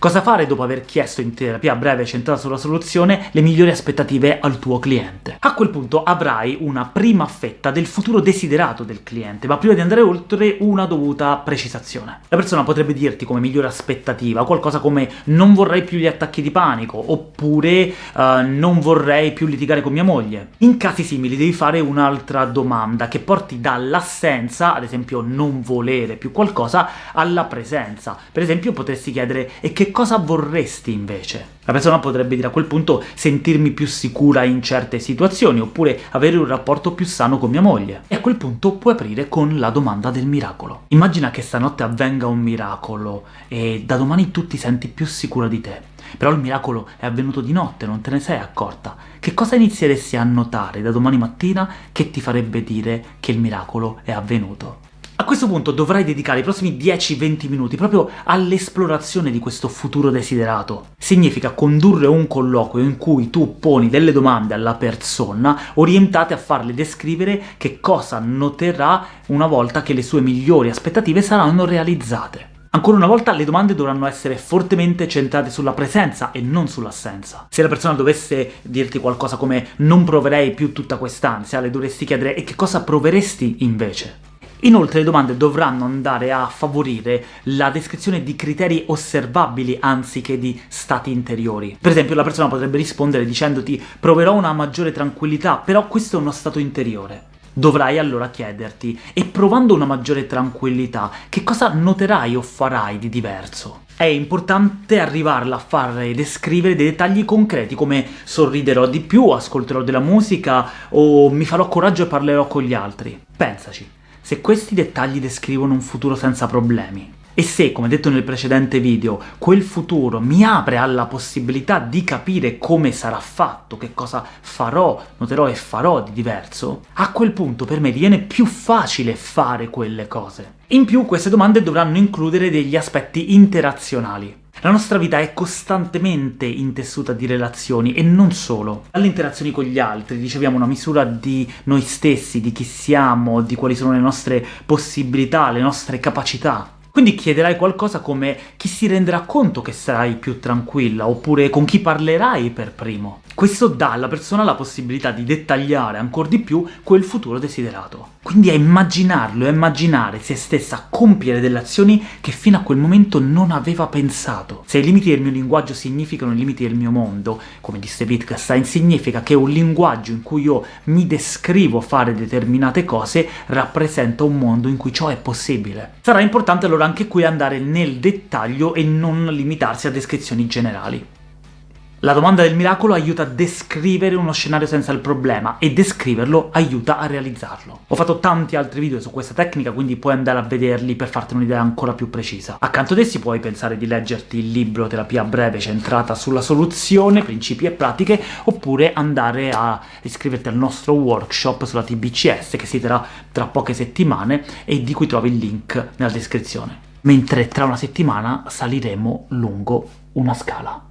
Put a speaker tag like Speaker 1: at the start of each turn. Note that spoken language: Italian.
Speaker 1: Cosa fare dopo aver chiesto in terapia breve centrata sulla soluzione le migliori aspettative al tuo cliente? A quel punto avrai una prima fetta del futuro desiderato del cliente, ma prima di andare oltre una dovuta precisazione. La persona potrebbe dirti come migliore aspettativa qualcosa come «non vorrei più gli attacchi di panico» oppure uh, «non vorrei più litigare con mia moglie». In casi simili devi fare un'altra domanda che porti dall'assenza, ad esempio non volere più qualcosa, alla presenza. Per esempio potresti chiedere «e che cosa vorresti invece?» La persona potrebbe dire a quel punto sentirmi più sicura in certe situazioni, oppure avere un rapporto più sano con mia moglie. E a quel punto puoi aprire con la domanda del miracolo. Immagina che stanotte avvenga un miracolo, e da domani tu ti senti più sicura di te. Però il miracolo è avvenuto di notte, non te ne sei accorta. Che cosa inizieresti a notare da domani mattina che ti farebbe dire che il miracolo è avvenuto? A questo punto dovrai dedicare i prossimi 10-20 minuti proprio all'esplorazione di questo futuro desiderato. Significa condurre un colloquio in cui tu poni delle domande alla persona orientate a farle descrivere che cosa noterà una volta che le sue migliori aspettative saranno realizzate. Ancora una volta le domande dovranno essere fortemente centrate sulla presenza e non sull'assenza. Se la persona dovesse dirti qualcosa come «non proverei più tutta quest'ansia», le dovresti chiedere «e che cosa proveresti invece?» Inoltre le domande dovranno andare a favorire la descrizione di criteri osservabili anziché di stati interiori. Per esempio la persona potrebbe rispondere dicendoti «proverò una maggiore tranquillità, però questo è uno stato interiore». Dovrai allora chiederti, e provando una maggiore tranquillità, che cosa noterai o farai di diverso? È importante arrivarla a fare descrivere dei dettagli concreti, come sorriderò di più, ascolterò della musica, o mi farò coraggio e parlerò con gli altri. Pensaci se questi dettagli descrivono un futuro senza problemi, e se, come detto nel precedente video, quel futuro mi apre alla possibilità di capire come sarà fatto, che cosa farò, noterò e farò di diverso, a quel punto per me diviene più facile fare quelle cose. In più queste domande dovranno includere degli aspetti interazionali. La nostra vita è costantemente intessuta di relazioni, e non solo. Dalle interazioni con gli altri riceviamo una misura di noi stessi, di chi siamo, di quali sono le nostre possibilità, le nostre capacità. Quindi chiederai qualcosa come chi si renderà conto che sarai più tranquilla, oppure con chi parlerai per primo. Questo dà alla persona la possibilità di dettagliare ancora di più quel futuro desiderato. Quindi è immaginarlo, è immaginare se stessa compiere delle azioni che fino a quel momento non aveva pensato. Se i limiti del mio linguaggio significano i limiti del mio mondo, come disse Wittgenstein, significa che un linguaggio in cui io mi descrivo fare determinate cose rappresenta un mondo in cui ciò è possibile. Sarà importante allora anche qui andare nel dettaglio e non limitarsi a descrizioni generali. La domanda del miracolo aiuta a descrivere uno scenario senza il problema, e descriverlo aiuta a realizzarlo. Ho fatto tanti altri video su questa tecnica, quindi puoi andare a vederli per farti un'idea ancora più precisa. Accanto ad essi puoi pensare di leggerti il libro Terapia breve centrata sulla soluzione, principi e pratiche, oppure andare a iscriverti al nostro workshop sulla TBCS, che si terrà tra poche settimane, e di cui trovi il link nella descrizione. Mentre tra una settimana saliremo lungo una scala.